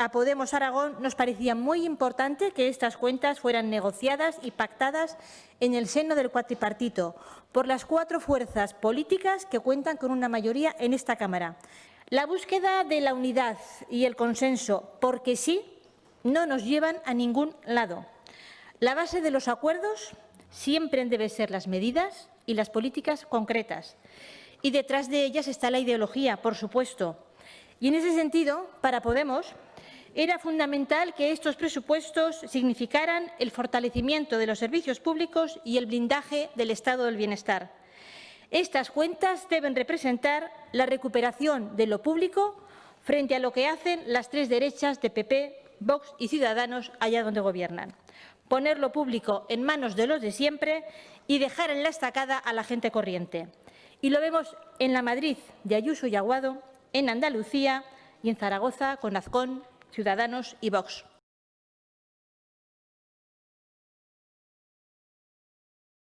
a Podemos Aragón nos parecía muy importante que estas cuentas fueran negociadas y pactadas en el seno del cuatripartito por las cuatro fuerzas políticas que cuentan con una mayoría en esta Cámara. La búsqueda de la unidad y el consenso, porque sí, no nos llevan a ningún lado. La base de los acuerdos siempre debe ser las medidas y las políticas concretas. Y detrás de ellas está la ideología, por supuesto. Y en ese sentido, para Podemos, era fundamental que estos presupuestos significaran el fortalecimiento de los servicios públicos y el blindaje del estado del bienestar. Estas cuentas deben representar la recuperación de lo público frente a lo que hacen las tres derechas de PP, Vox y Ciudadanos allá donde gobiernan. Poner lo público en manos de los de siempre y dejar en la estacada a la gente corriente. Y lo vemos en la Madrid de Ayuso y Aguado, en Andalucía y en Zaragoza con Azcón, Ciudadanos y Vox.